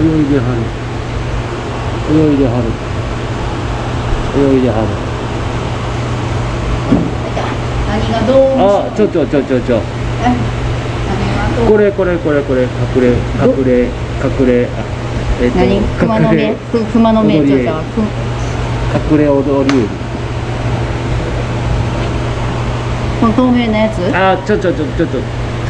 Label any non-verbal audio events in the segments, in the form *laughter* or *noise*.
泳いではる。泳いではる。泳いではる。何がどうあちょちょちょちょちょ。これこれこれこれ隠れ隠れ隠れあえっ、何？熊の目？く熊の目？ちょっとく隠れ踊りこの透明なやつ？あちょちょちょちょちょ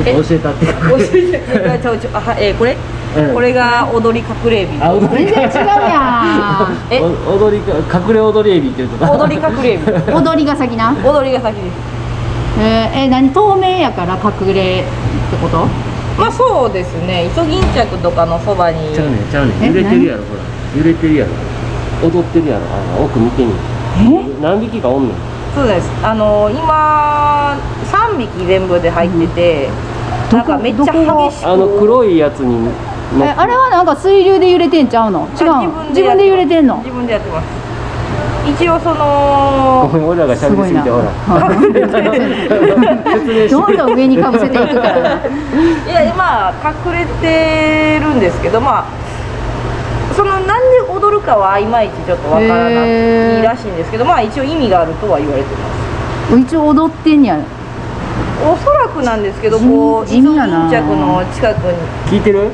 ちょっと教えたって。*laughs* 教えてちょちょあはえーこれ、うん。これが踊り隠れエビ。あ踊り全然違うやえ？お踊りか隠れ踊りエビって言うと踊り隠れエビ。ん踊りが先な？踊りが先です。えー、え何？透明やから隠れってこと？まあそうですね。イソギンチャクとかのそばに。ちゃうねんちゃうねえ？ん揺れてるやろほら。揺れてるやろ。踊ってるやろ。あの奥見てみ何匹かおんねん。そうです。あの今3匹全部で入ってて、なんかめっちゃ激しく。あの黒いやつにえあ。れはなんか水流で揺れてんちゃうの？違うの？自分で揺れてんの？自分でやってます。一応そごのめん俺らがしゃべりすぎてほら。どんどん上にかぶせていくから。ないやまあ隠れてるんですけどまあそのなんで踊るかはいまいちちょっとわからないらしいんですけどまあ一応意味があるとは言われてます。一応踊ってんやおそらくなんですけどこうイソギンチ地味やなャクの近くに聞いてる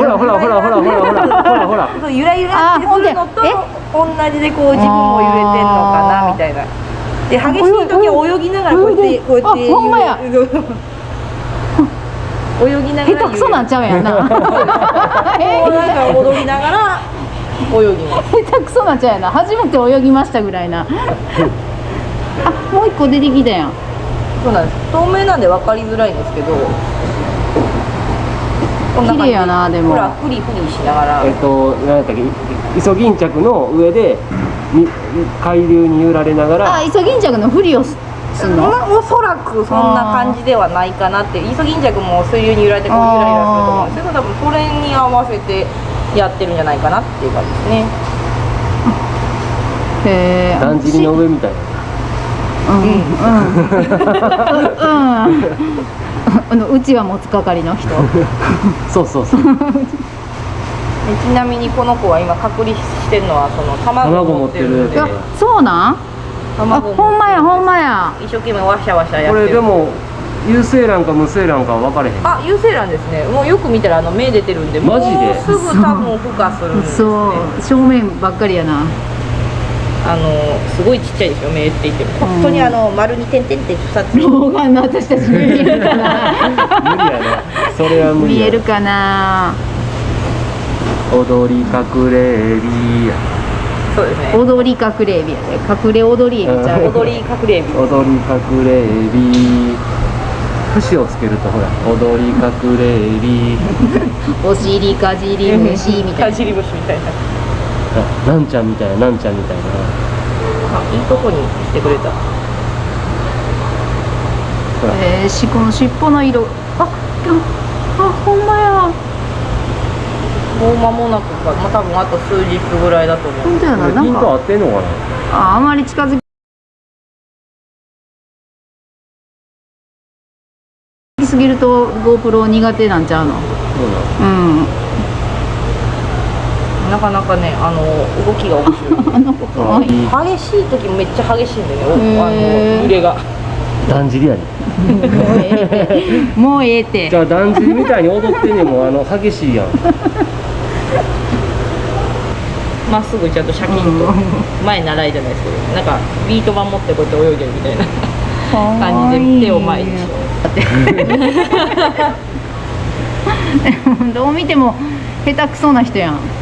ほらほらほらほらほらほらほらほら。そうゆらゆらってするのとあ同じでこう自分も揺れてんのかなみたいな。で激しい時は泳ぎながらこうやってこうやってあほんまや。揺れ泳ぎながら下手くそなんちゃうやんな。*laughs* こう *laughs* なんか踊りながら泳ぎます。下手くそなんちゃうやな。初めて泳ぎましたぐらいなあもう一個出てきたやん。そうなんです。透明なんで分かりづらいんですけど綺麗やなでも。ほらフリフリしながら。えっと何やったっけイソギンチャクの上でみ海流に揺られながら。あイソギンチャクのふりをすすんの？まあおそらくそんな感じではないかなって。イソギンチャクも水流に揺られてこうゆらゆらすると思うんです。けど多分それに合わせてやってるんじゃないかなっていう感じですね。へえだんじりの上みたいなうん。うん。うん。あのうちは持つ係の人。そうそうそう。でちなみにこの子は今隔離してるのはその卵を持ってる。んで。あそうなん？あほんまやほんまや。一生懸命ワシャワシャやこってる。れでも有精卵か無精卵か分かれへん。あ有精卵ですね。もうよく見たらあの目出てるんでマジで？もうすぐ多分孵化するんですね。そう。正面ばっかりやなあのすごいちっちゃいですよ目って言っても。本当にあの丸に点々って2つ。老眼の私たちに見えるかな無理やな。それは無理や。見えるかな？踊り隠れエビや。そうですね。踊り隠れエビやで。隠れ踊りエビちゃう。踊り隠れエビ。踊り隠れエビ。節をつけるとほら踊り隠れエビ。*laughs* お尻かじり虫みたいな。かじり虫みたいな。あ *laughs* なんちゃんみたいななんちゃんみたいな。あいいとこに来てくれた。ほら。えー、しこの尻尾の色。あああほんまや。もう間もなくか、まあ、多分あと数日ぐらいだと思う。本当やこな。なんか合ってんのかな？ああまり近づきすぎると GoPro 苦手なんちゃうの？そうなのうんなかなかねあの動きが面白い。激しい時もめっちゃ激しいんでね。おあの揺れが。だんじりやねもうええ。ってもうええって。じゃあだんじりみたいに踊ってんねんもんあの激しいやん。まっすぐちゃんとシャキンと。前習いじゃないですけど。なんかビート板持ってこうやって泳いでるみたいな。感じで手を前にしよう *laughs* *laughs* どう見ても下手くそな人やん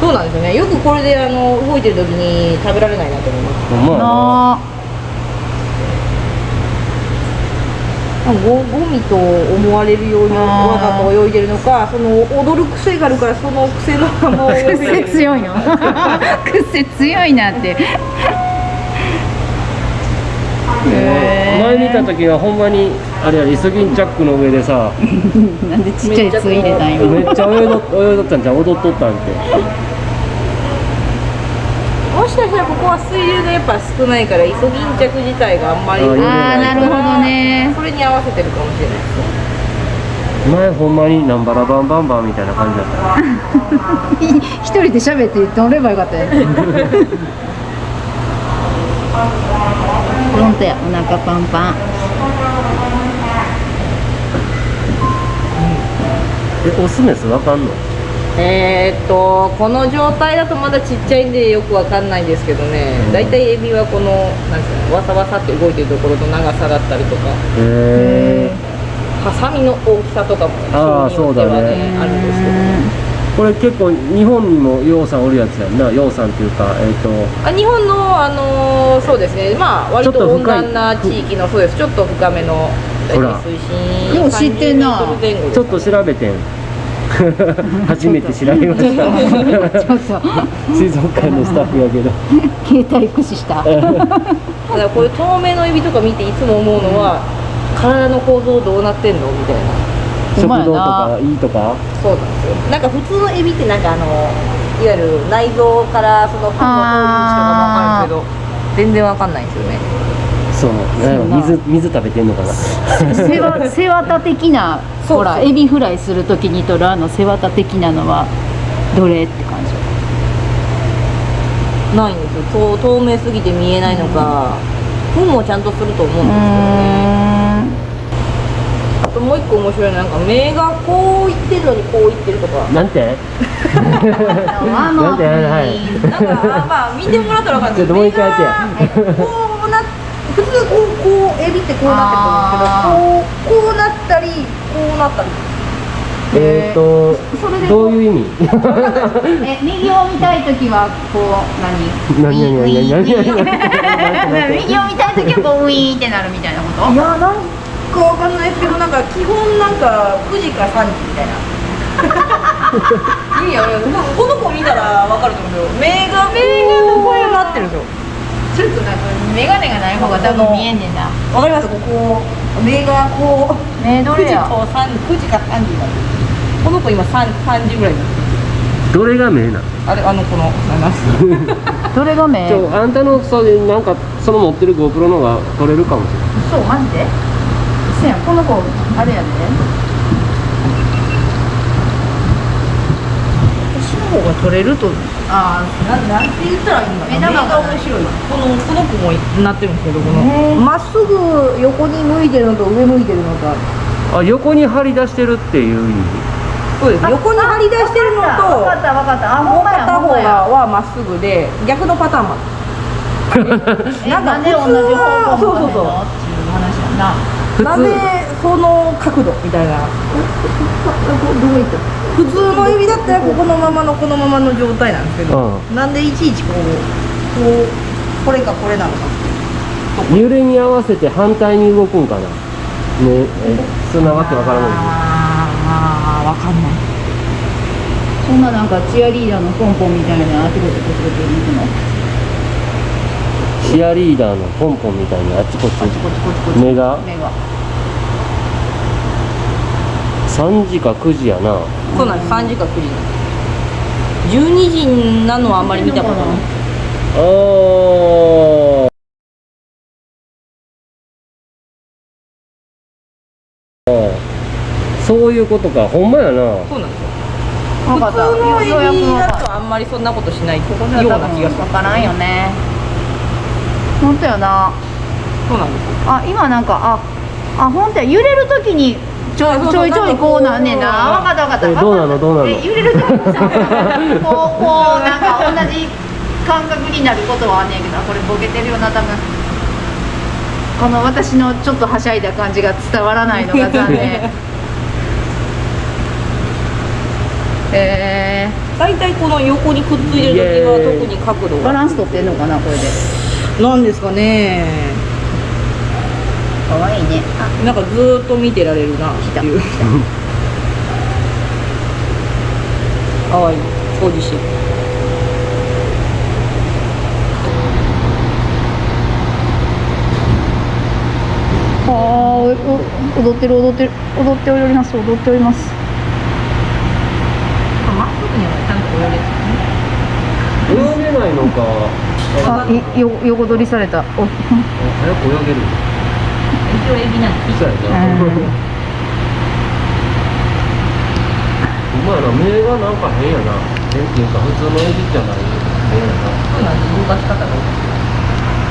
そうなんですよね。よくこれであの動いてる時に食べられないなと思います。ほんまやな。なゴゴミと思われるようにわざと泳いでるのかその踊る癖があるからその癖のまま *laughs* 泳いで癖る強いの。*laughs* 癖強いなって。前見た時はほんまにあれやイソギンチャックの上でさ *laughs* なんでちっちゃいつ入れたん今めっちゃ泳いど泳いどったんじゃん踊っとったんって。もしかしたらここは水流がやっぱ少ないからイソギンチャク自体があんまりああなるほどね。それに合わせてるかもしれないですね前ほんまにナンバラバンバンバンみたいな感じだった。*laughs* 一人で喋って乗ればよかったよ *laughs* フロントやお腹パンパンえオスメスわかんの？えーっとこの状態だとまだちっちゃいんでよくわかんないんですけどね。うん。大体エビはこのなんていうのわさわさって動いてるところと長さだったりとか。へえハサミの大きさとかもあー人によってはそうだね。あるんですけどこれ結構日本にもヨウさんおるやつやんな。ヨウさんっていうかえっ、と。あ日本のあのーそうですね。まあ割と温暖な地域のそうです。ちょっと深めの大ほら。体水深よう知ってんな。30メートル前後です。ちょっと調べてん。*laughs* 初めて調べました。ちょっと。水族館のスタッフやけど。携帯駆使した。た *laughs* だこういう透明のエビとか見ていつも思うのは体の構造どうなってんのみたいな食堂とかいいとか？そうなんですよ。なんか普通のエビってなんかあのいわゆる内臓からそのフンの通り道とかもわかるんですけど全然わかんないんですよね。そう水水食べてんのかな？背わ *laughs* 背わた的なそうほらエビフライするときにとるあの背わた的なのはどれって感じ。ないんですよ。そう透明すぎて見えないのかフンもちゃんとすると思うんですけどねあともう一個面白いのはなんか目がこういってるのにこういってるとか。なんて？*laughs* あなんて？はい。なんかまあ見てもらったら分かるんでもう一回やってや目がこうな普通こうこうエビってこうなってると思うんですけどこうこうなったりこうなったり。えっ、とそれでどういう意味？*laughs* え右を見たいときはこう何？何何何？何何何？右を見たいときはこうウィーンってなるみたいなこといやなんかわかんないですけどなんか基本なんか9時か3時みたいな。*laughs* 意味わかんないこの子見たらわかると思うんですよ目が目がこうなってるんですよちょっとなんか眼鏡がない方が多分見えんねんな。わかります？ここ目がこう9時目どれやと3 9時か3時になってるこの子今 3, 3時ぐらいになってる。どれが目なの？あれあの子の *laughs* どれが目？あんたのそれなんかその持ってる GoPro のが撮れるかもしれない。そうマジで？せやこの子あれやで。私の方が取れると。あななんて言ったらいいんだ目玉が面白い。このこの子もなってるんですけどこの。まっすぐ横に向いてるのと上向いてるのとあ横に張り出してるっていう意味。そうです。横に張り出してるのと分かった分かったあもう片方はまっすぐで逆のパターンもなんかなんで同じ方向普通はそうそうそうっていう話やな。普なんでその角度みたいな？どこ行った普通の指だったらここのままのこのままの状態なんですけど、うなんでいちいちこうこうこれかこれなのか揺れに合わせて反対に動くんかな？ねえそんなわけわからない。ああわかんない。そんななんかチアリーダーのポンポンみたいなあちこちこちこち行くのチアリーダーのポンポンみたいにあっち。こっちこちこちこちこち。目が。目が。3時か9時やな。そうなんです3時か9時。なんです12時なのはあんまり見たことない。あー。あーそういうことか。ほんまやな。そうなんですよ。分かった普通のエようやくビだとあんまりそんなことしないような気がする。分分からんよね本当よな。そうなんですよ。あ今なんかああ本当や。揺れるときにちょそうそう。ちょいちょいこうなんねんな。分かった分かった。えどうなの？どうなの？え揺れるときにさこうこうなんか同じ感覚になることはあんねんけどこれボケてるよな多分。この私のちょっとはしゃいだ感じが伝わらないのが残念。*laughs* え大体この横にくっついてる時は特に角度ー、バがランス取ってんのかなこれでなんですかね。かわいいね。あなんかずーっと見てられるな。っていうかわい。い掃除してるあお踊ってる踊ってる。踊っております。踊っております。まっすぐにはちゃんと泳げる泳げないのかあいよ横取りされた。お早く泳げる。一応エビなんで。そうやな。うん。*laughs* やな目がなんか変やな。変っていうか普通のエビじゃない変やな。そうなんです。動かし方が。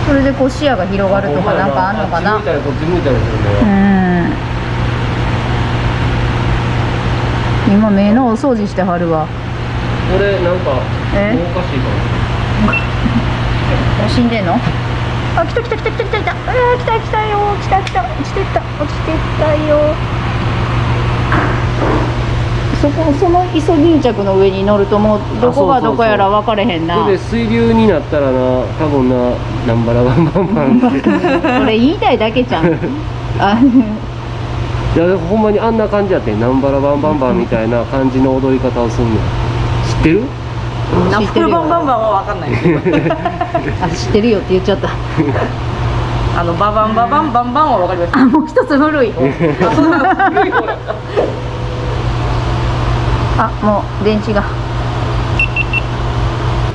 それでこう視野が広がるとかなんかあんのかな。あっち向いたりこっち向いたりするうね、ん。今目のお掃除してはるわ。これなんかえ？おかしいかも死んでんの？あ来た来た来た来た来た。来たえー、来た来たよ。来た来た。落ちてった。落ちてったよ。そこそのイソギンチャクの上に乗るともうどこがどこやら分かれへんな。で水流になったらな多分ななんばらバンバンバン。ってこれ言いたいだけじゃんあ *laughs* いやほんまにあんな感じやってなん。ばらバンバンバンみたいな感じの踊り方をすんねん知ってる？ナップル知ってるよ。バンバンバンは分かんない。*laughs* あ知ってるよって言っちゃった。*laughs* あのババンババンバンバンは分かります。あもう一つ古い。*laughs* あもう電池が。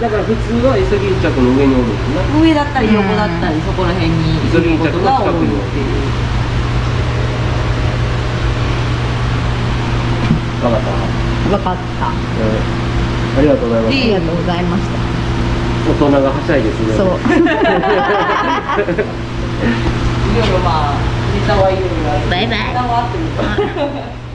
だから普通はイソギンチャクの上におるんですな。上だったり横だったりそこら辺にいることが多いっていう。分かった、分かった。あうんありがとうございます。りがとうございました。大人がはしゃいですね。そう。*laughs* *laughs* いろいろまあネタはいろいろあるバイバイ。ネタはあっても *laughs*